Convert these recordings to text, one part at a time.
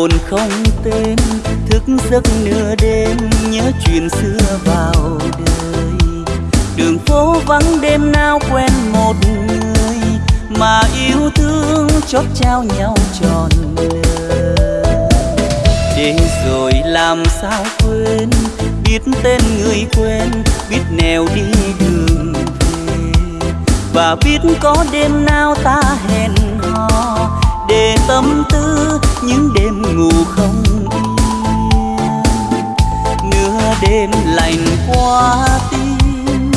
hồn không tên, thức giấc nửa đêm, nhớ chuyện xưa vào đời. Đường phố vắng đêm nào quen một người, mà yêu thương chót trao nhau tròn đời. Để rồi làm sao quên, biết tên người quen, biết nèo đi đường về. Và biết có đêm nào ta hẹn hò để tâm tư, những đêm ngủ không yên. Nửa đêm lạnh qua tim,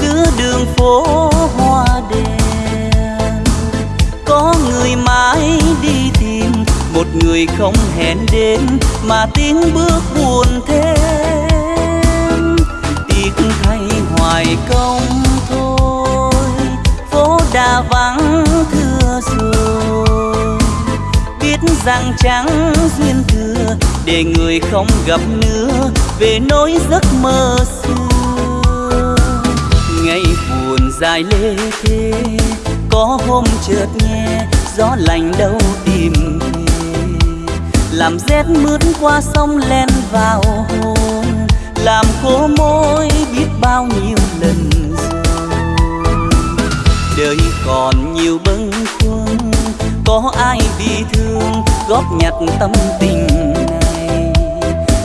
giữa đường phố hoa đèn có người mãi đi tìm, một người không hẹn đến, mà tiếng bước buồn thêm. Tiếc thay hoài công thôi, phố đã vắng thưa răng trắng duyên thừa, để người không gặp nữa, về nỗi giấc mơ xưa. Ngày buồn dài lê thế có hôm chợt nghe, gió lành đâu tìm về. Làm rét mướt qua sông len vào hồn, làm khô môi biết bao nhiêu lần rồi. Đời còn nhiều bâng khuâng có ai bị thương góp nhặt tâm tình này?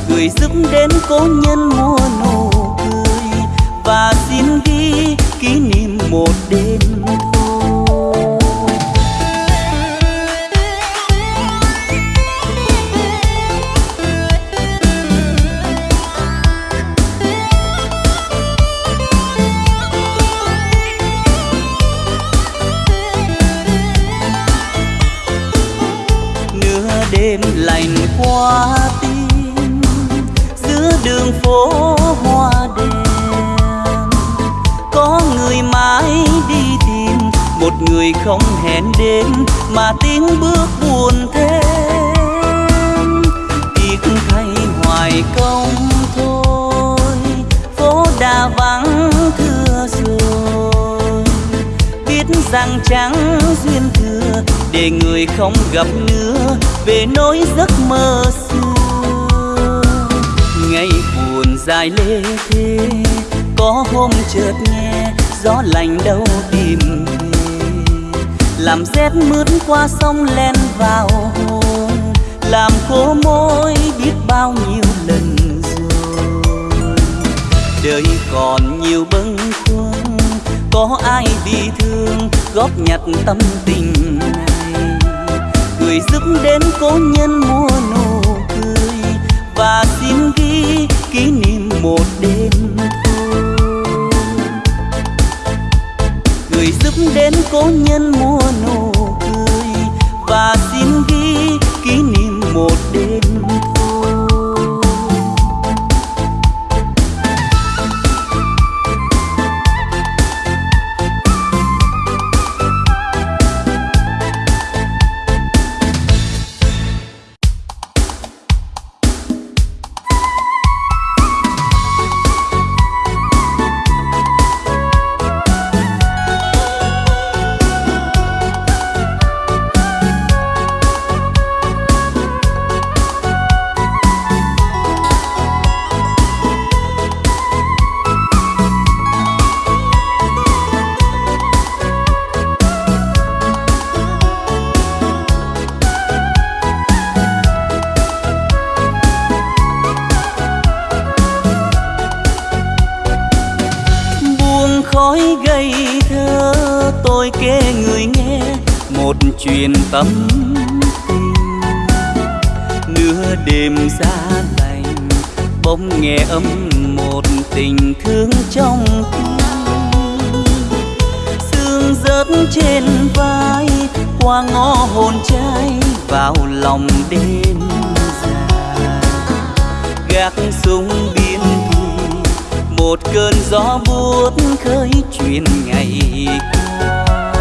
Người giúp đến cố nhân mua nụ cười và xin ghi kỷ niệm một đêm lạnh qua tim giữa đường phố hoa đèn có người mãi đi tìm, một người không hẹn đến mà tiếng bước buồn thêm. Tiếc thay hoài công thôi, phố đã vắng thưa rồi. Biết rằng chẳng duyên thừa, để người không gặp nữa về nỗi giấc mơ xưa. Ngày buồn dài lê thế có hôm chợt nghe gió lành đâu tìm về. Làm rét mướt qua sông len vào hồn, làm khô môi biết bao nhiêu lần rồi. Đời còn nhiều bâng khuâng, có ai bị thương góp nhặt tâm tình người giúp đến cố nhân mua nụ cười và xin ghi kỷ niệm một đêm người giúp đến cố nhân mua nụ cười và xin ghi bỗng nghe âm một tình thương trong tim. Sương rớt trên vai, qua ngõ hồn trai vào lòng đêm dài. Gác súng biên thùy một cơn gió buốt khơi chuyện ngày qua.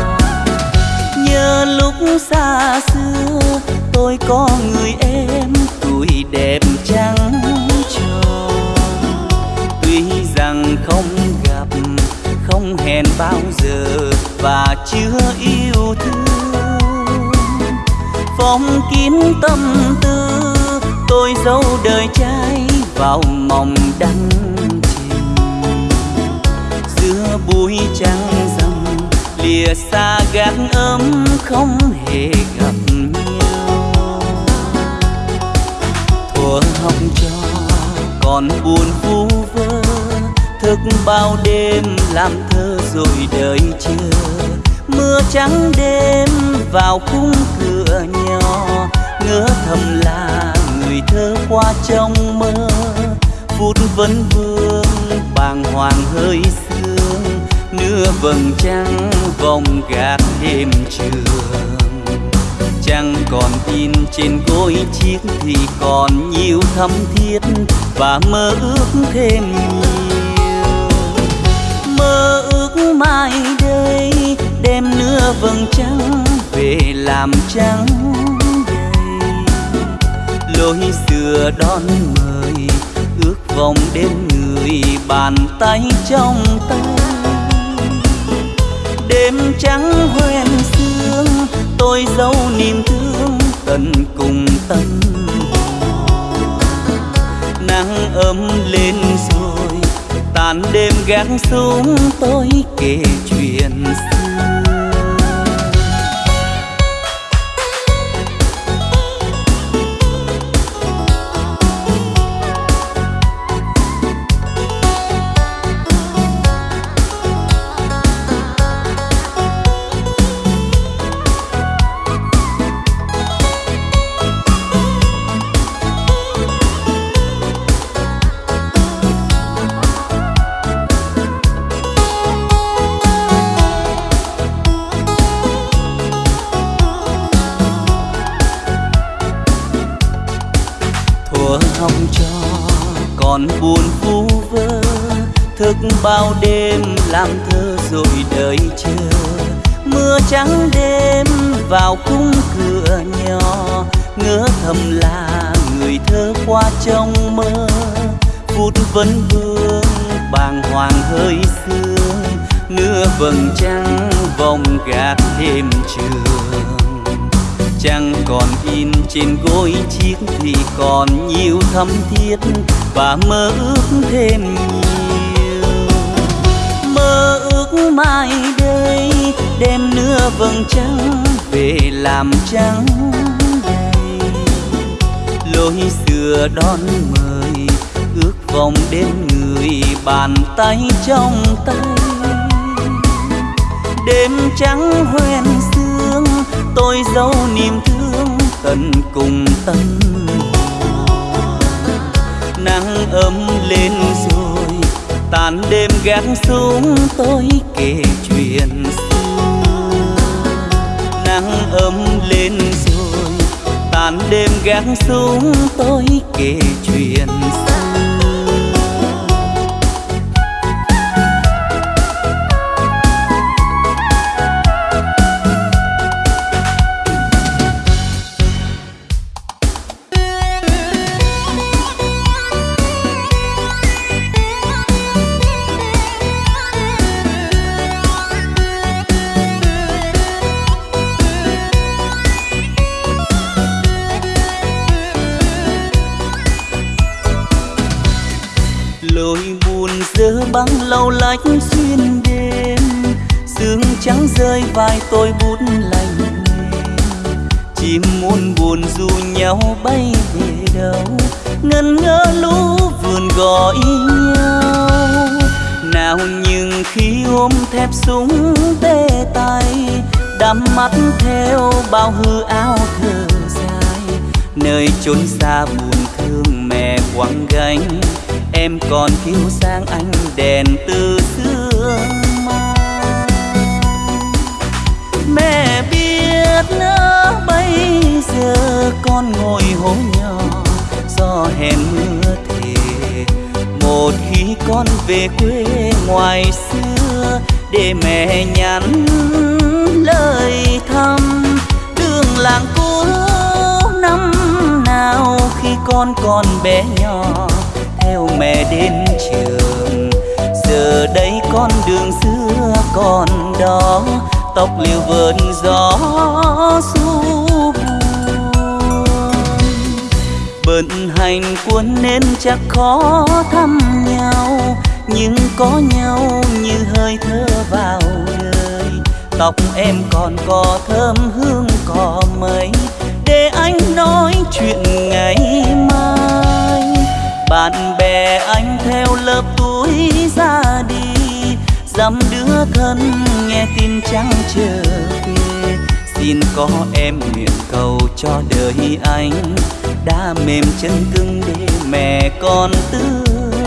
Nhớ lúc xa xưa, tôi có người em tuổi đẹp trắng. Không hẹn bao giờ và chưa yêu thương. Phong kín tâm tư, tôi dấu đời trai vào mộng đăng trình giữa bụi trắng rằm, lìa xa gác ấm không hề gặp nhau. Thuở học trò còn buồn vui thức bao đêm làm thơ rồi đợi chưa mưa trắng đêm vào khung cửa nhỏ, ngỡ thầm là người thơ qua trong mơ. Phút vấn vương bàng hoàng hơi sương, nửa vầng trăng vòng gạt đêm trường. Chẳng còn in trên gối chiếc thì còn nhiều thắm thiết và mơ ước thêm nhiều. Vầng trăng về làm trắng lối xưa đón mời, ước vòng đến người bàn tay trong tay. Đêm trắng hoen sương, tôi giấu niềm thương tận cùng tâm. Nắng ấm lên rồi, tàn đêm gác xuống tôi kể chuyện xưa. Vào cung cửa nhỏ, ngỡ thầm là người thơ qua trong mơ. Phút vấn vương, bàng hoàng hơi sương nửa vầng trăng vòng gạt đêm trường. Trăng còn in trên gối chiếc thì còn nhiều thắm thiết, và mơ ước thêm nhiều. Mơ ước mai đây đem nửa vầng trăng về làm trắng đầy lối xưa đón mời, ước vòng đến người bàn tay trong tay. Đêm trắng hoen sương, tôi giấu niềm thương tận cùng tâm. Nắng ấm lên rồi, tàn đêm gác xuống tôi kể chuyện xưa nắng ấm lên rồi. Tàn đêm gác xuống tôi kể chuyện xưa lâu lách xuyên đêm. Sương trắng rơi vai tôi bút lạnh chim muôn buồn du nhau bay về đâu ngân ngỡ lũ vườn gọi nhau. Nào nhưng khi ôm thép súng tê tay, đắm mắt theo bao hư áo thơ dài. Nơi chốn xa buồn thương mẹ quăng gánh em còn thiếu sang anh đèn từ xưa mẹ biết nữa bây giờ con ngồi hố nhỏ, do hẹn mưa thề. Một khi con về quê ngoài xưa, để mẹ nhắn lời thăm. Đường làng cũ năm nào khi con còn bé nhỏ theo mẹ đến trường. Giờ đây con đường xưa còn đó, tóc liều vườn gió du bận hành quân nên chắc khó thăm nhau, nhưng có nhau như hơi thở vào đời tóc em còn có thơm hương cỏ mây, để anh nói chuyện ngày bạn bè anh theo lớp tuổi ra đi. Dăm đứa thân nghe tin trắng trở về xin có em nguyện cầu cho đời anh. Đã mềm chân cứng để mẹ con tương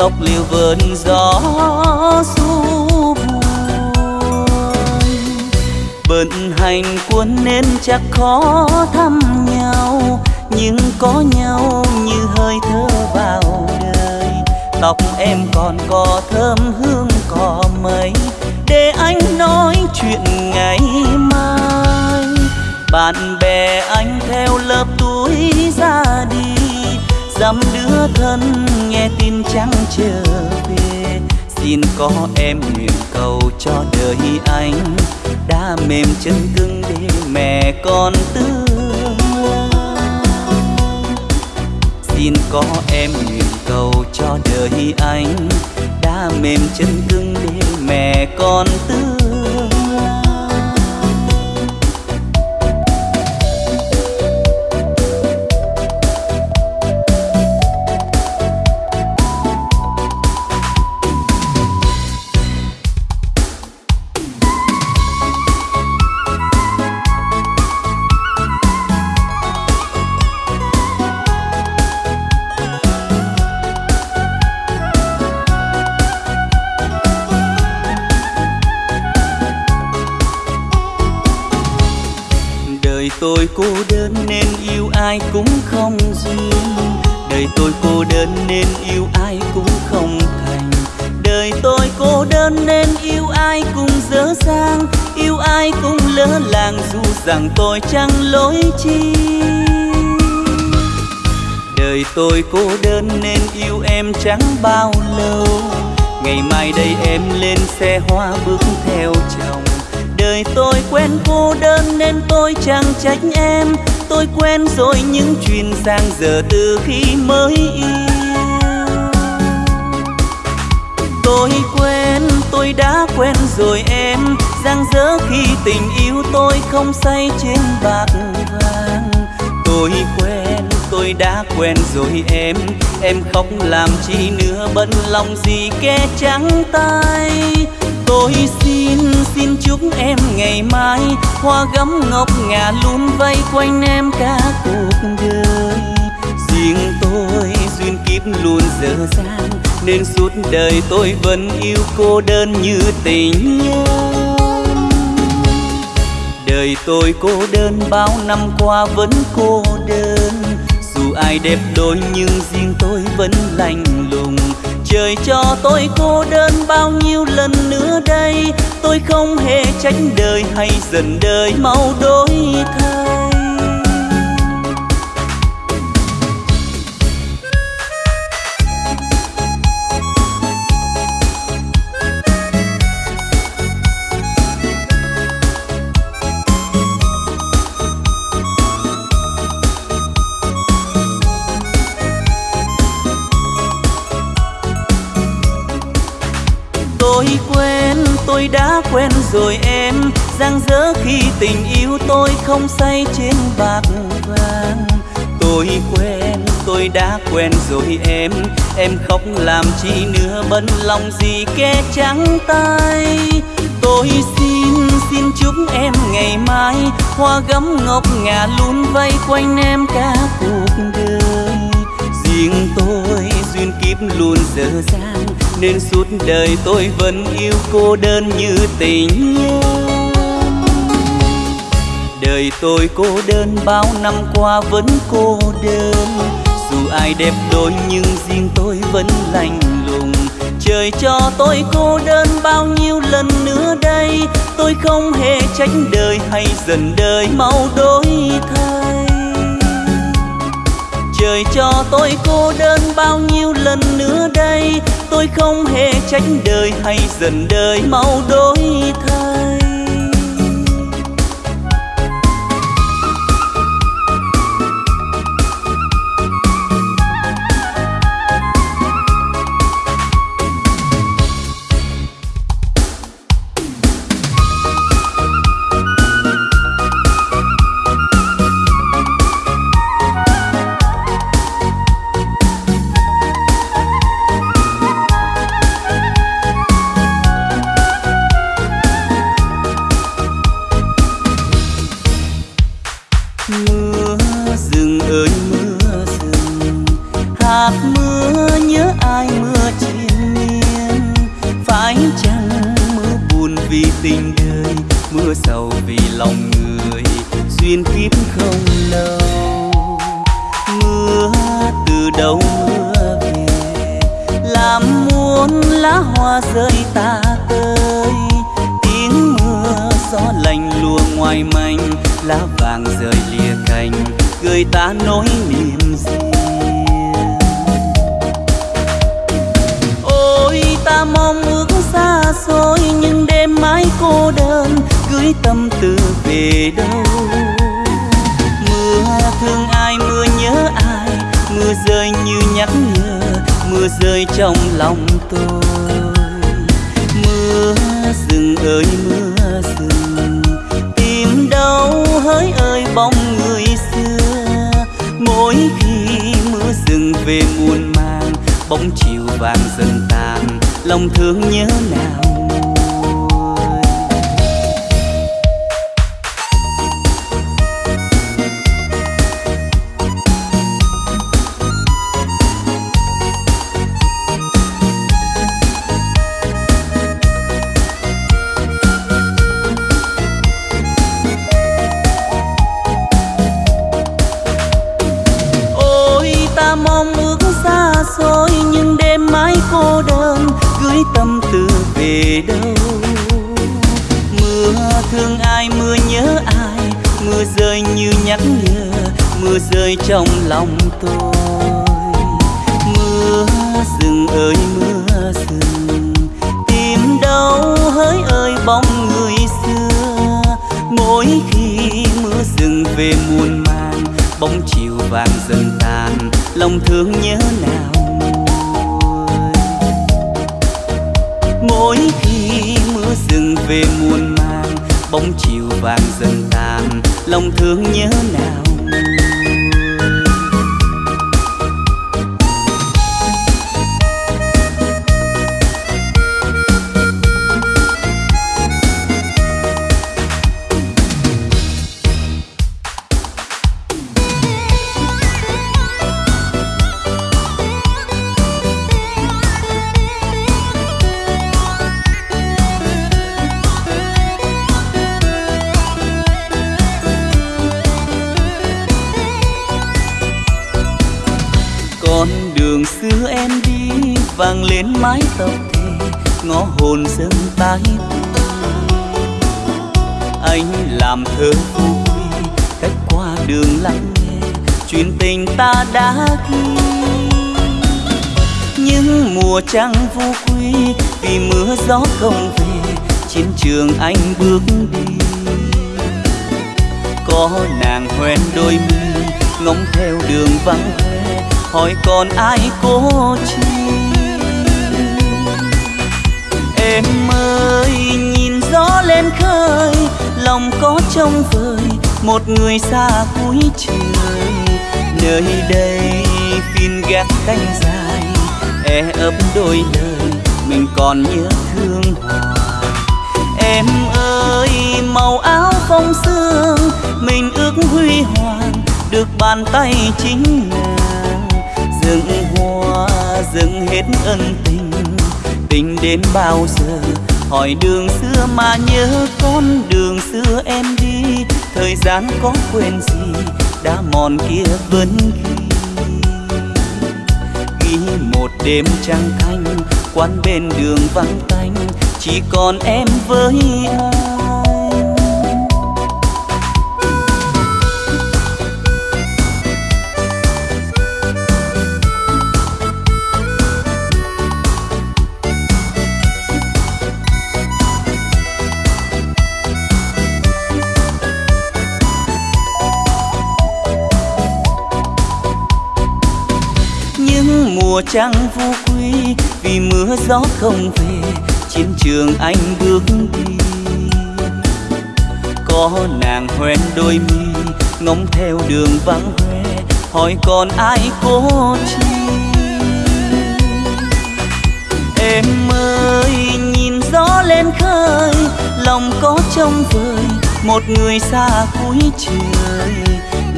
tóc liều vườn gió du bận hành quân nên chắc khó thăm nhau, nhưng có nhau như hơi thở vào đời. Tóc em còn có thơm hương cỏ mây, để anh nói chuyện ngày mai. Bạn bè anh theo lớp tuổi ra đi dám đứa thân nghe tin trắng trở về. Xin có em nguyện cầu cho đời anh. Đã mềm chân cứng để mẹ con tương xin có em nguyện cầu cho đời anh. Đã mềm chân cứng để mẹ con tương dù rằng tôi chẳng lỗi chi. Đời tôi cô đơn nên yêu em chẳng bao lâu. Ngày mai đây em lên xe hoa bước theo chồng. Đời tôi quen cô đơn nên tôi chẳng trách em. Tôi quen rồi những chuyện sang giờ từ khi mới yêu. Tôi quen, tôi đã quen rồi em giang dỡ khi tình yêu tôi không say trên bạc vàng. Tôi quen, tôi đã quen rồi em. Em khóc làm chi nữa, bận lòng gì kẻ trắng tay. Tôi xin xin chúc em ngày mai. Hoa gấm ngọc ngà luôn vây quanh em cả cuộc đời. Riêng tôi duyên kiếp luôn dở dang, nên suốt đời tôi vẫn yêu cô đơn như tình yêu đời tôi cô đơn, bao năm qua vẫn cô đơn. Dù ai đẹp đôi nhưng riêng tôi vẫn lạnh lùng. Trời cho tôi cô đơn bao nhiêu lần nữa đây. Tôi không hề tránh đời hay dần đời, mau đổi thay. Rồi em giang dở khi tình yêu tôi không say trên bạc vàng. Tôi quen tôi đã quen rồi em. Em khóc làm chi nữa bận lòng gì kẻ trắng tay. Tôi xin, xin chúc em ngày mai. Hoa gấm ngọc ngà luôn vây quanh em cả cuộc đời. Riêng tôi luôn dở dang, Nên suốt đời tôi vẫn yêu cô đơn như tình Đời tôi cô đơn bao năm qua vẫn cô đơn. Dù ai đẹp đôi nhưng riêng tôi vẫn lạnh lùng. Trời cho tôi cô đơn bao nhiêu lần nữa đây. Tôi không hề tránh đời hay dần đời, mau đổi thay. Trời cho tôi cô đơn bao nhiêu lần nữa đây. Tôi không hề tránh đời hay dần đời mau đổi thay. lá hoa rơi ta tơi tiếng mưa gió lạnh lùa ngoài manh lá vàng rơi lìa cành gửi ta nỗi niềm riêng ôi, ta mong ước xa xôi, nhưng đêm mãi cô đơn, gửi tâm tư về đâu? Mưa thương ai, mưa nhớ ai, mưa rơi như nhắc nhở mưa rơi trong lòng tôi. Mưa rừng ơi, mưa rừng, tìm đâu hỡi ơi bóng người xưa. Mỗi khi mưa rừng về muôn mang bóng chiều vàng dần tàn, lòng thương nhớ nào? về muôn mang bóng chiều vàng dần tàn, lòng thương nhớ nào mỗi khi mưa rừng về muôn mang bóng chiều vàng dần tàn, lòng thương nhớ nào làm thơ vui, cách qua đường lắng nghe chuyện tình ta đã ghi. Những mùa trăng vô quy vì mưa gió không về, chiến trường anh bước đi. Có nàng hoen đôi mi, ngóng theo đường vắng hoe, hỏi còn ai cố chi? Em ơi, nhìn gió lên khơi lòng có trông vời, một người xa cuối trời. Nơi đây canh dài e ấp đôi lời, mình còn nhớ thương hoài em ơi, màu áo phong sương, mình ước huy hoàng, được bàn tay chính nàng. Dựng hoa, dựng hết ân tình tình đến bao giờ hỏi đường xưa mà nhớ con đường xưa em đi. Thời gian có quên gì, đã mòn kia vẫn ghi ghi một đêm trăng thanh, quán bên đường vắng tanh, chỉ còn em với anh mùa trăng vô quy vì mưa gió không về, chiến trường anh bước đi. Có nàng hoen đôi mi, ngóng theo đường vắng hoe, hỏi còn ai cố chi? Em ơi, nhìn gió lên khơi, lòng có trông vời, một người xa cuối trời.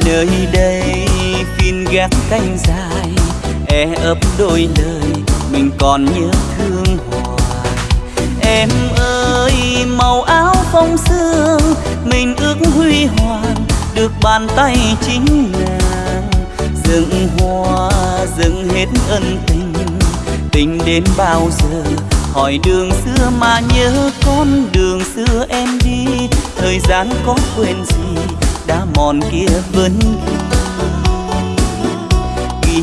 Nơi đây phiên gác canh dài e ấp đôi lời, mình còn nhớ thương hoài. Em ơi, màu áo phong sương, mình ước huy hoàng, được bàn tay chính nàng. Dựng hoa, dựng hết ân tình tình đến bao giờ? Hỏi đường xưa mà nhớ con đường xưa em đi. Thời gian có quên gì, đã mòn kia vẫn ghi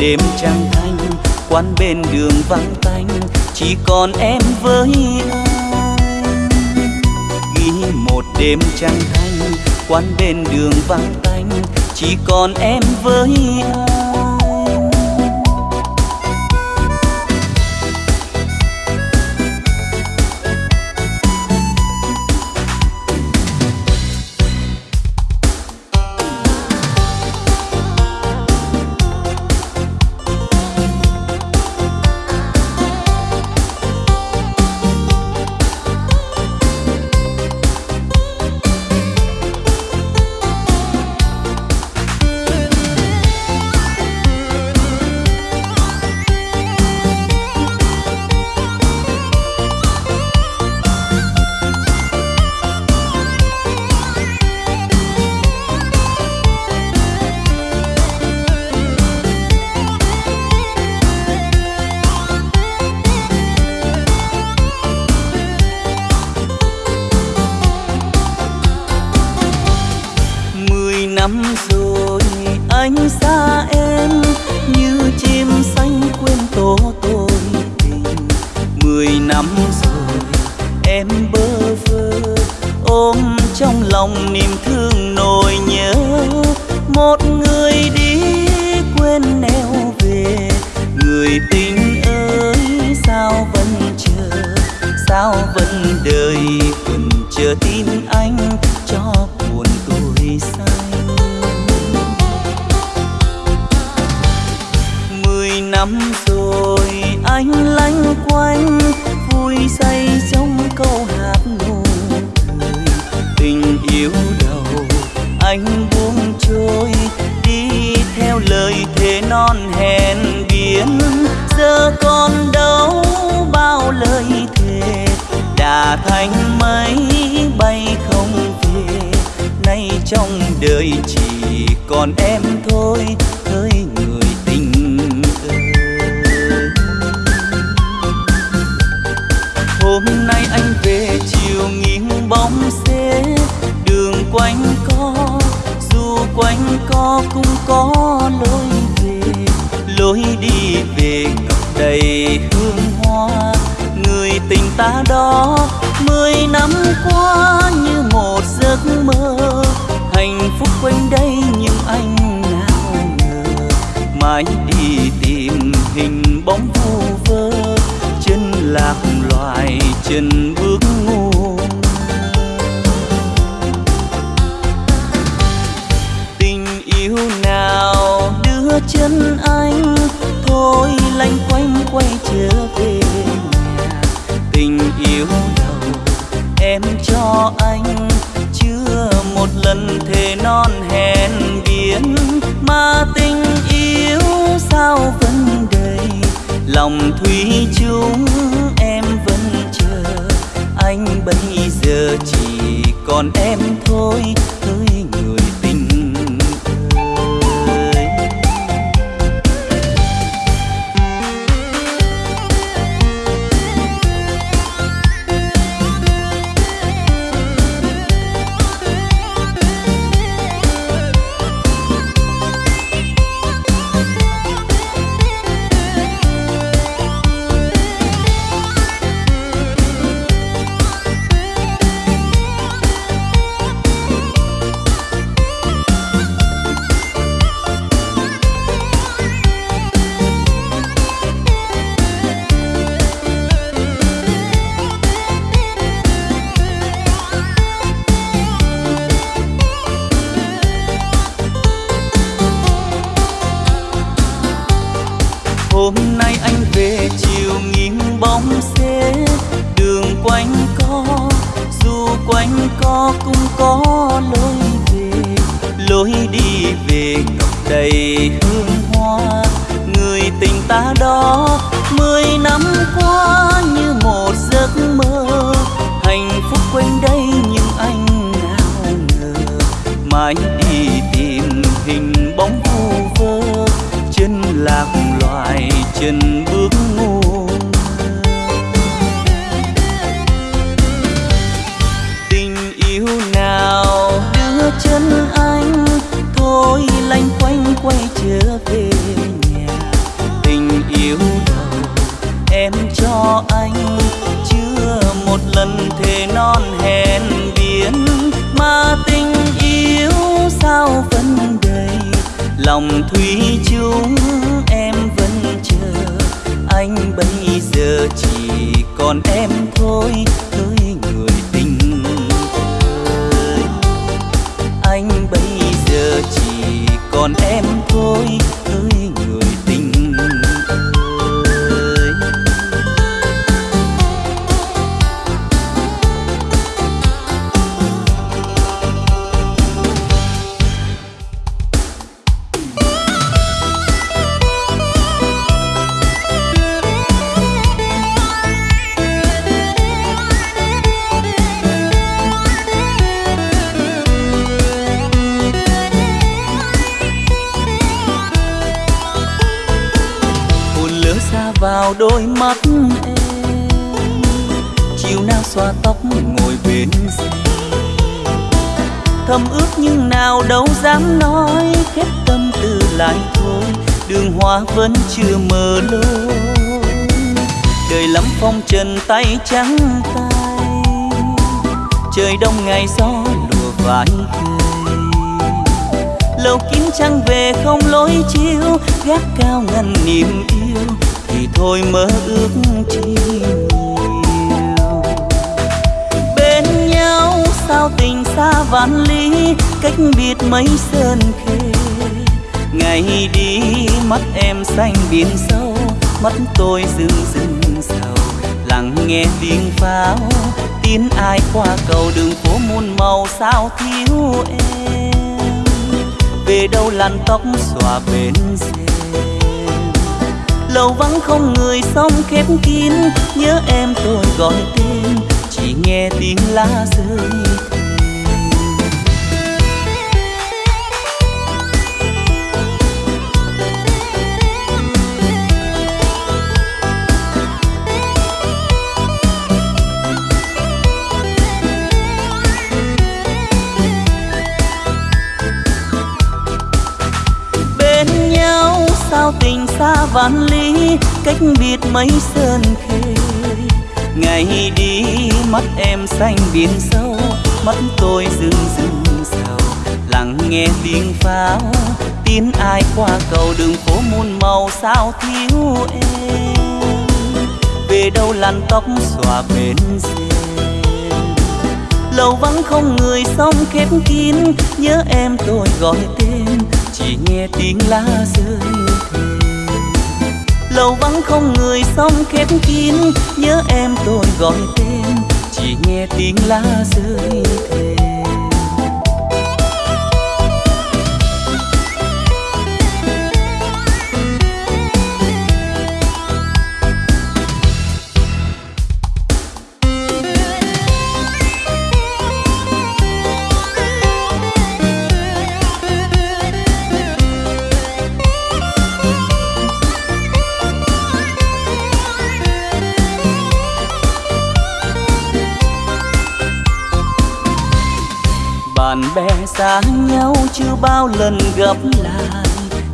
đêm trăng thanh, quán bên đường vắng tanh, chỉ còn em với anh. Ghi một đêm trăng thanh, quán bên đường vắng tanh, chỉ còn em với anh. tình ta đó mười năm qua như một giấc mơ. Hạnh phúc quanh đây nhưng anh nào ngờ, mãi đi tìm hình bóng vu vơ, chân lạc loài chân bước ngu. Tình yêu nào đưa chân anh, thôi lanh quanh quay trở về. Cho anh. Chưa một lần thề non hẹn biển mà tình yêu sao vẫn đầy. Lòng thủy chung em vẫn chờ, anh bây giờ chỉ còn em thôi. Lòng thủy thầm ước nhưng nào đâu dám nói, khép tâm tư lại thôi. Đường hoa vẫn chưa mở lối đời lắm phong trần tay trắng tay. Trời đông ngày gió lùa vai cây lâu kín trăng về không lối chiếu gác cao ngăn niềm yêu. Thì thôi mơ ước chi sao tình xa vạn lý, cách biệt mấy sơn khê. Ngày đi, mắt em xanh biển sâu, mắt tôi rưng rưng sầu. Lặng nghe tiếng pháo, tin ai qua cầu đường phố muôn màu sao thiếu em. Về đâu làn tóc xòa bên rèm lâu vắng không người sông khép kín, nhớ em tôi gọi tên nghe tiếng lá rơi. Bên nhau sao tình xa vạn lý, cách biệt mấy sơn khê ngày đi, mắt em xanh biển sâu, mắt tôi rưng rưng sầu lặng nghe tiếng pháo, tin ai qua cầu đường phố muôn màu sao thiếu em? Về đâu làn tóc xòa bên rèm lâu vắng không người sông khép kín, nhớ em tôi gọi tên. Chỉ nghe tiếng lá rơi lâu vắng không người sông khép kín, nhớ em tôi gọi tên, chỉ nghe tiếng lá rơi thề xa nhau chưa bao lần gặp lại.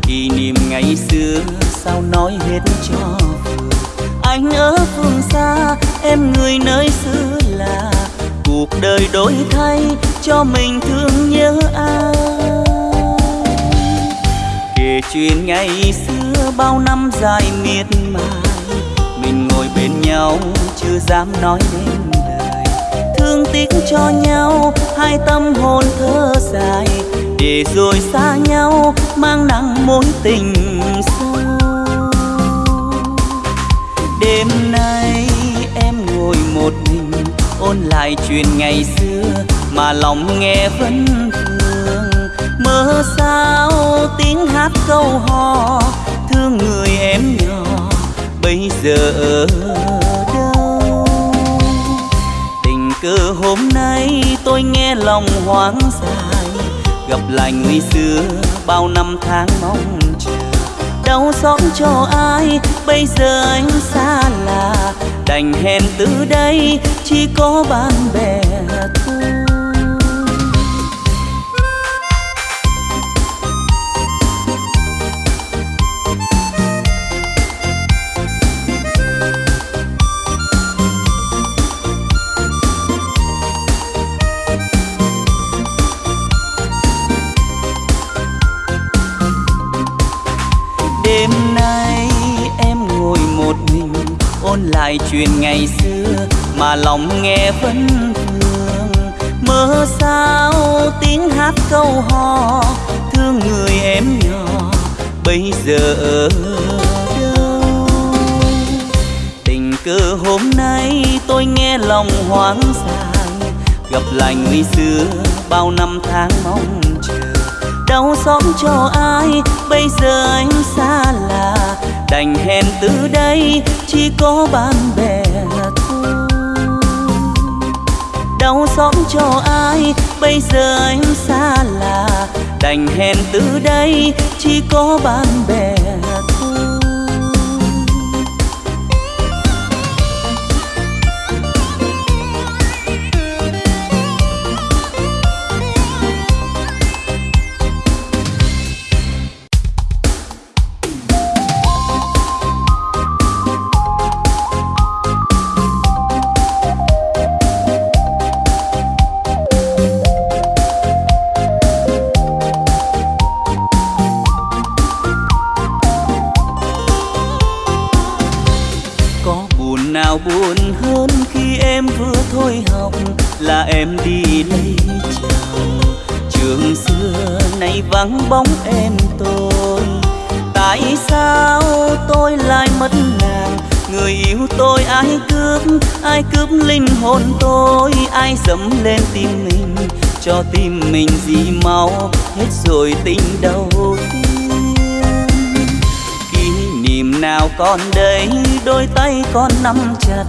Kỷ niệm ngày xưa sao nói hết cho vừa. Anh ở phương xa, em người nơi xứ là cuộc đời đổi thay cho mình thương nhớ ai. Kể chuyện ngày xưa bao năm dài miệt mài. Mình ngồi bên nhau chưa dám nói nên tiếc cho nhau, hai tâm hồn thơ dài, để rồi xa nhau, mang nặng mối tình sâu. Đêm nay em ngồi một mình, ôn lại chuyện ngày xưa, mà lòng nghe vẫn thương. Mơ sao tiếng hát câu hò, thương người em nhỏ, bây giờ cờ cơ hôm nay tôi nghe lòng hoang dài. Gặp lại người xưa, bao năm tháng mong chờ. Đau xót cho ai, bây giờ anh xa lạ. Đành hẹn từ đây, chỉ có bạn bè. Lại chuyện ngày xưa, mà lòng nghe vẫn thương. Mơ sao tiếng hát câu hò, thương người em nhỏ, bây giờ ở đâu? Tình cờ hôm nay tôi nghe lòng hoang dài gặp lại người xưa bao năm tháng mong chờ. Đau xót cho ai, bây giờ anh xa lạ đành hẹn từ đây, chỉ có bạn bè thôi. Đau xót cho ai, bây giờ em xa lạ. Đành hẹn từ đây, chỉ có bạn bè ai cướp linh hồn tôi, ai dẫm lên tim mình, cho tim mình gì máu, hết rồi tình đầu tiên kỷ niệm nào còn đây, đôi tay con nắm chặt,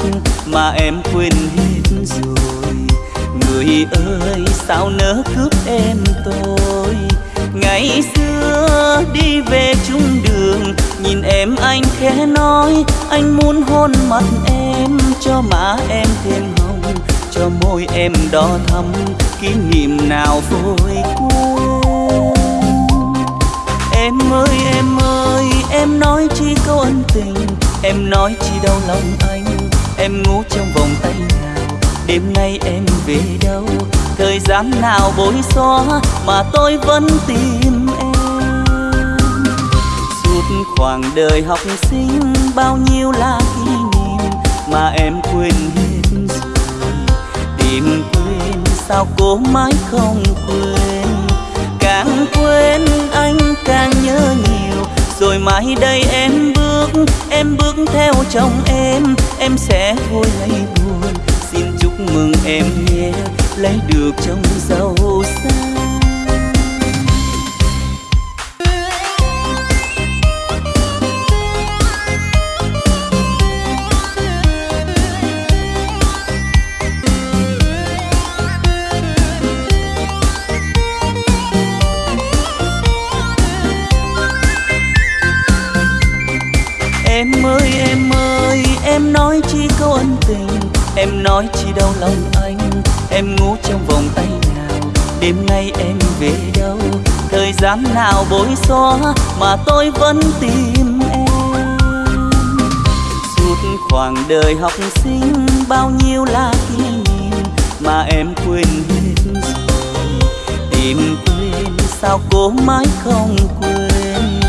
mà em quên hết rồi. Người ơi, sao nỡ cướp em tôi? Ngày xưa đi về chung đường. Nhìn em anh khẽ nói, anh muốn hôn mặt em, cho má em thêm hồng, cho môi em đỏ thắm, kỷ niệm nào vội quên em ơi em ơi, em nói chi câu ân tình, em nói chi đau lòng anh, em ngủ trong vòng tay nào, đêm nay em về đâu? Thời gian nào bối xóa mà tôi vẫn tìm khoảng đời học sinh bao nhiêu là kỷ niệm mà em quên hết tìm quên sao cố mãi không quên? Càng quên anh càng nhớ nhiều. Rồi mai đây em bước em bước theo chồng em. Em sẽ thôi lấy buồn. Xin chúc mừng em nhé, lấy được chồng giàu sang. Em nói chi đau lòng anh, Em ngủ trong vòng tay nào. Đêm nay em về đâu? Thời gian nào bối xóa Mà tôi vẫn tìm em? Suốt khoảng đời học sinh, Bao nhiêu là kỷ niệm Mà em quên hết rồi. Tìm quên sao cố mãi không quên?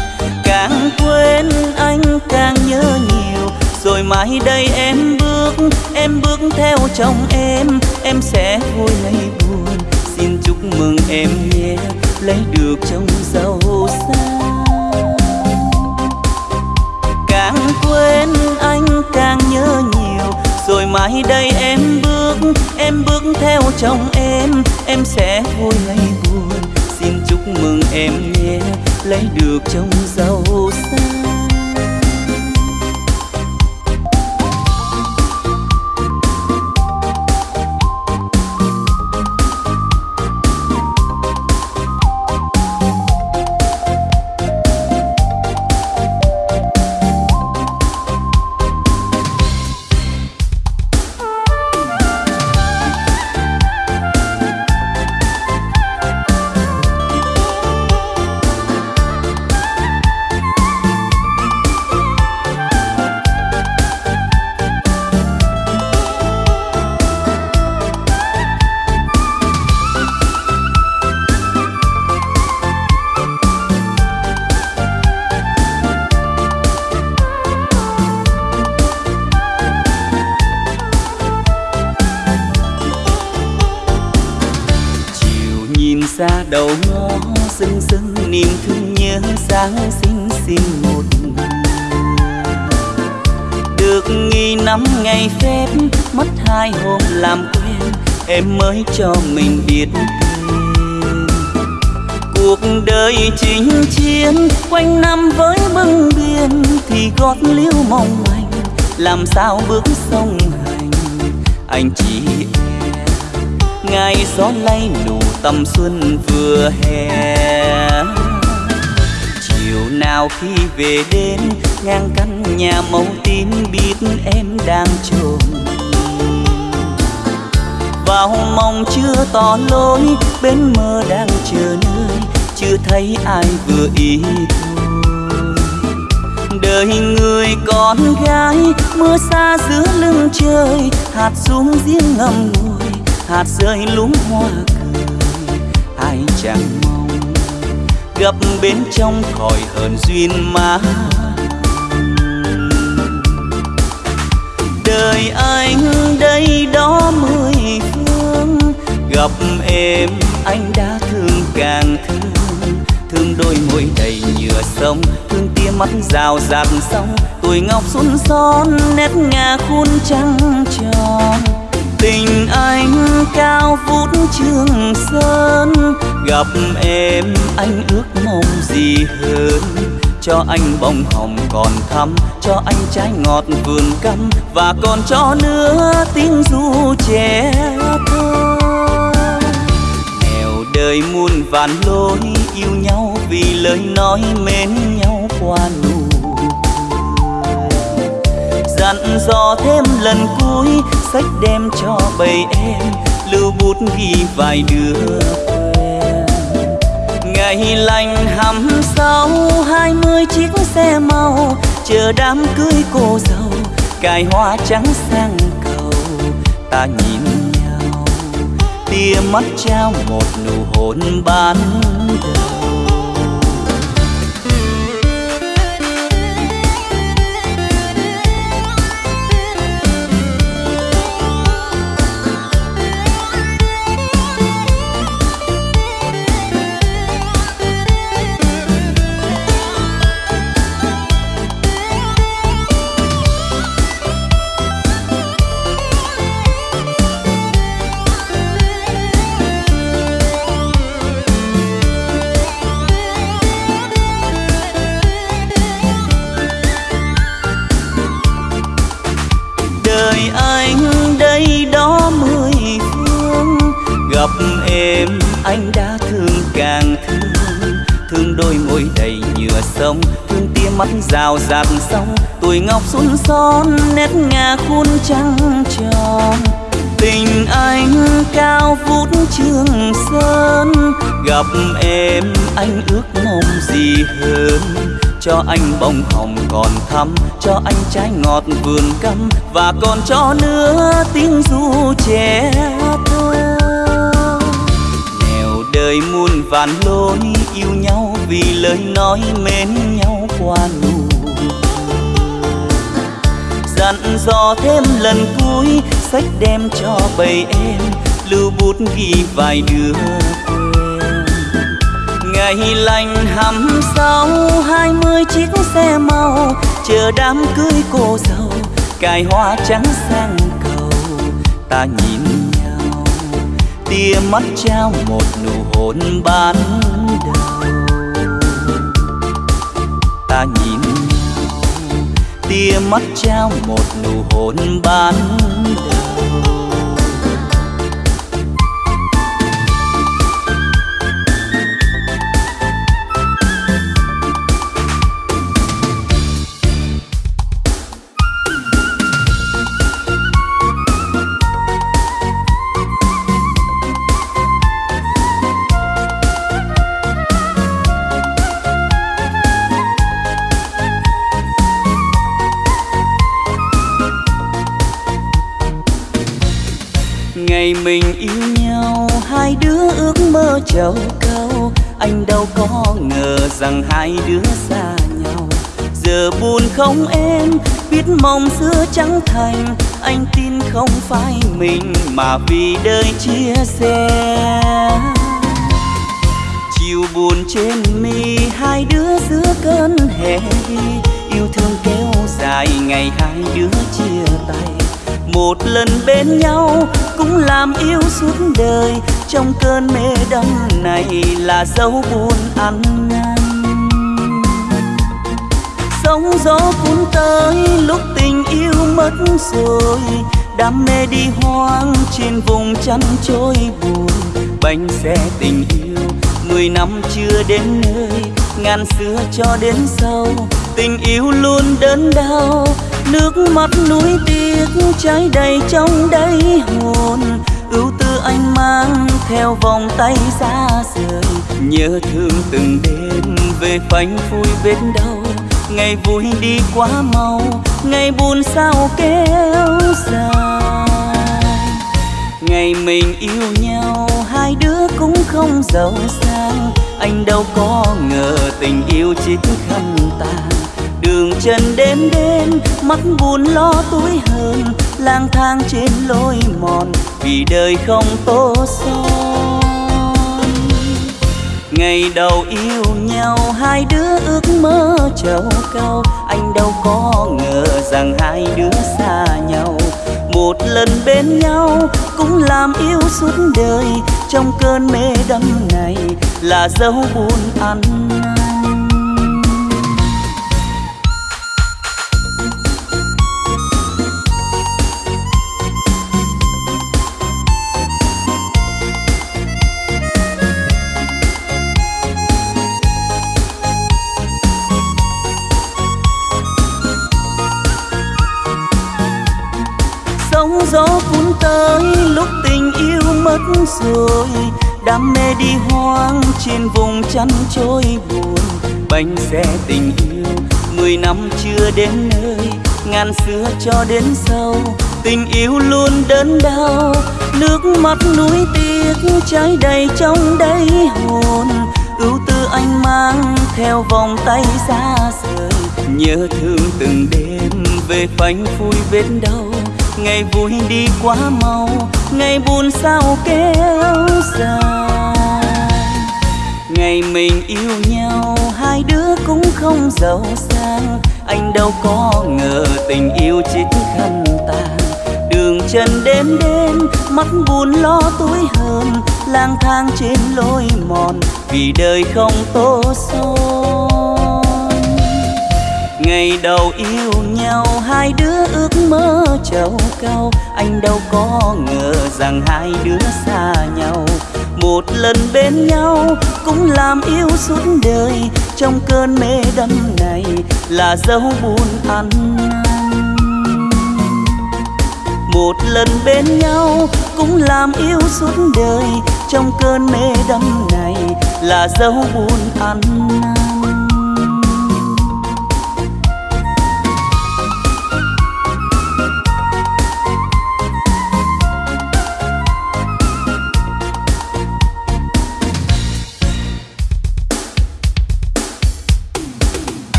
Càng quên anh càng nhớ nhiều rồi mai đây em bước Em bước theo chồng em. Em sẽ vui hay buồn, Xin chúc mừng em nhé. Lấy được chồng giàu sang. Càng quên anh càng nhớ nhiều. Rồi mai đây em bước Em bước theo chồng em. Em sẽ vui hay buồn, Xin chúc mừng em nhé. Lấy được chồng giàu sang. Ngày phép, mất hai hôm làm quen, em mới cho mình biết. Cuộc đời chinh chiến, quanh năm với bưng biên thì gót liêu mong manh, làm sao bước sông hành. Anh chỉ ngày gió lay nụ tầm xuân vừa hè. Chiều nào khi về đến ngang căn nhà màu tím biết em đang trồn vào mong chưa tỏ lối bên mơ đang chờ nơi, chưa thấy ai vừa ý đời người con gái, mưa xa giữa lưng trời, hạt xuống riêng ngầm ngùi, hạt rơi lúng hoa cười, ai chẳng mong. Gặp bên trong khỏi hờn duyên má gặp em, anh đã thương càng thương. Thương đôi môi đầy nhựa sông thương tia mắt rào rạt sông tuổi ngọc xuân son, nét ngà khuôn trăng tròn. Tình anh cao vút trường sơn. Gặp em, anh ước mong gì hơn? Cho anh bông hồng còn thắm, cho anh trái ngọt vườn căm. Và còn cho nữa tiếng ru trẻ thơ đời muôn vàn lối yêu nhau vì lời nói mến nhau qua nụ dặn dò thêm lần cuối, sách đem cho bầy em, lưu bút ghi vài đứa quen. Ngày lành hầm sau, hai mươi chiếc xe màu chờ đám cưới cô dâu, cài hoa trắng sang cầu. Ta nhìn tia mắt trao một nụ hôn ban đầu. Anh đã thương càng thương thương đôi môi đầy nhựa sông thương tia mắt rào rạt sông tuổi ngọc xuân son, nét ngà khuôn trăng tròn. Tình anh cao vút trường sơn, gặp em anh ước mong gì hơn? Cho anh bông hồng còn thắm, cho anh trái ngọt vườn căm, và còn cho nữa tiếng ru trẻ thơ đời muôn vàn lối yêu nhau vì lời nói mến nhau qua nụ dặn dò thêm lần cuối, sách đem cho bầy em, lưu bút ghi vài đứa quen. Ngày lành hầm sau, hai mươi chiếc xe màu chờ đám cưới cô dâu, cài hoa trắng sang cầu. Ta nhìn tia mắt trao một nụ hôn ban đầu. Ta nhìn, tia mắt trao một nụ hôn ban đầu. Mong xưa chẳng thành. Anh tin không phải mình mà vì đời chia sẻ. Chiều buồn trên mi, hai đứa giữa cơn hè đi. Yêu thương kéo dài ngày hai đứa chia tay. Một lần bên nhau cũng làm yêu suốt đời. Trong cơn mê đắm này là dấu buồn ăn sóng gió cuốn tới, lúc tình yêu mất rồi. Đam mê đi hoang trên vùng chăn trôi buồn. Bánh xe tình yêu, mười năm chưa đến nơi. Ngàn xưa cho đến sau, tình yêu luôn đớn đau. Nước mắt núi tiếc, trái đầy trong đáy hồn. Ưu tư anh mang theo vòng tay xa rời. Nhớ thương từng đêm về phanh phui vết đau ngày vui đi quá mau, ngày buồn sao kéo dài. Ngày mình yêu nhau, hai đứa cũng không giàu sang. Anh đâu có ngờ tình yêu chính khăn tàn. Đường chân đêm đêm, mắt buồn lo tối hơn. Lang thang trên lối mòn, vì đời không tô son ngày đầu yêu nhau, hai đứa ước mơ trầu cao. Anh đâu có ngờ rằng hai đứa xa nhau. Một lần bên nhau cũng làm yêu suốt đời. Trong cơn mê đắm này là dấu buồn ăn mất rồi đam mê đi hoang trên vùng chăn trôi buồn. Bánh xe tình yêu, mười năm chưa đến nơi, ngàn xưa cho đến sau. Tình yêu luôn đớn đau, nước mắt núi tiếc trái đầy trong đáy hồn. Ưu tư anh mang theo vòng tay xa rời, nhớ thương từng đêm về phanh phui vết đau ngày vui đi quá mau, ngày buồn sao kéo dài. Ngày mình yêu nhau, hai đứa cũng không giàu sang. Anh đâu có ngờ tình yêu chỉ khăn tàn đường chân đêm đêm, mắt buồn lo tối hơn lang thang trên lối mòn, vì đời không tô xôi ngày đầu yêu nhau, hai đứa ước mơ trầu cao. Anh đâu có ngờ rằng hai đứa xa nhau. Một lần bên nhau cũng làm yêu suốt đời. Trong cơn mê đắm này là dấu buồn ăn. Một lần bên nhau cũng làm yêu suốt đời. Trong cơn mê đắm này là dấu buồn ăn.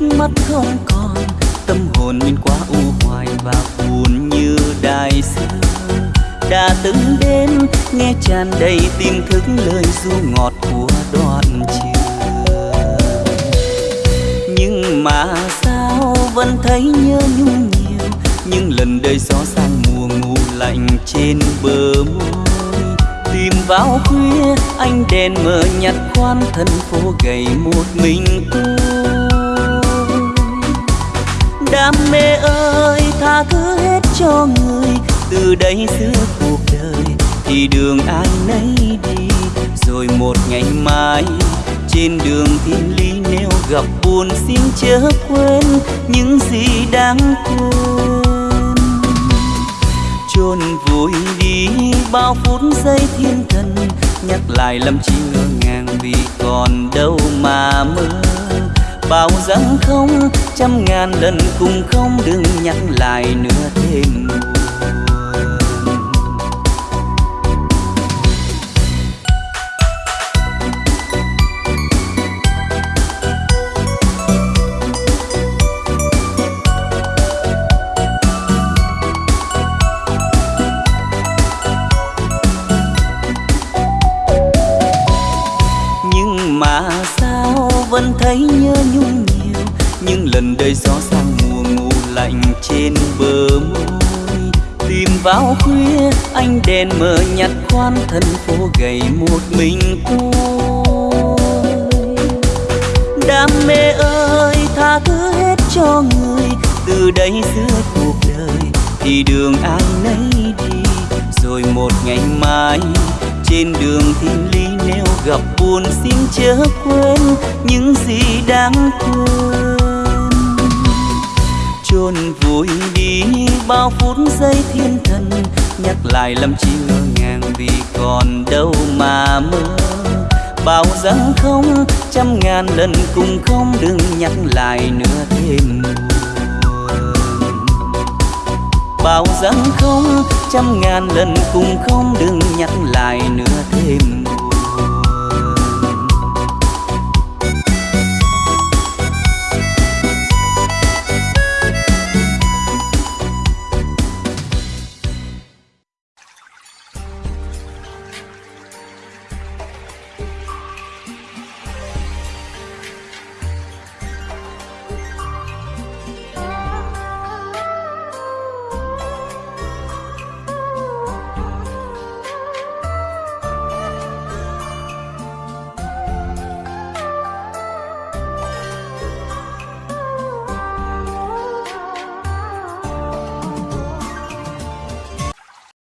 Mắt không còn, tâm hồn bên qua u hoài và buồn như đài xưa. đã từng đêm nghe tràn đầy tim thức lời du ngọt của đoạn trường. Nhưng mà sao vẫn thấy nhớ nhung nhiều? Nhưng lần đời gió sang mùa ngủ lạnh trên bờ môi. Tìm vào khuya anh đèn mờ nhặt khoan thân phố gầy một mình tôi đam mê ơi, tha thứ hết cho người. Từ đây xưa cuộc đời, thì đường ai nấy đi. Rồi một ngày mai, trên đường thiên lý nếu gặp buồn, xin chớ quên những gì đáng quên. Chôn vùi đi bao phút giây thiên thần, nhắc lại lâm chi ngơ ngàng vì còn đâu mà mơ bao rằng không trăm ngàn lần cùng không đừng nhắc lại nữa thêm. Vẫn thấy nhớ nhung nhiều. Nhưng lần đây gió sang mùa ngủ lạnh trên bờ môi. Tìm vào khuya anh đèn mờ nhặt khoan thân phố gầy một mình tôi đam mê ơi, tha thứ hết cho người. Từ đây giữa cuộc đời, thì đường ai nấy đi. Rồi một ngày mai trên đường thiên lý nếu gặp buồn xin chớ quên những gì đáng quên. Chôn vùi đi bao phút giây thiên thần, nhắc lại làm chi ngàn ngàng vì còn đâu mà mơ. Bao rằng không, trăm ngàn lần cùng không đừng nhắc lại nữa thêm buồn bao rằng không trăm ngàn lần cùng không đừng nhắc lại nữa.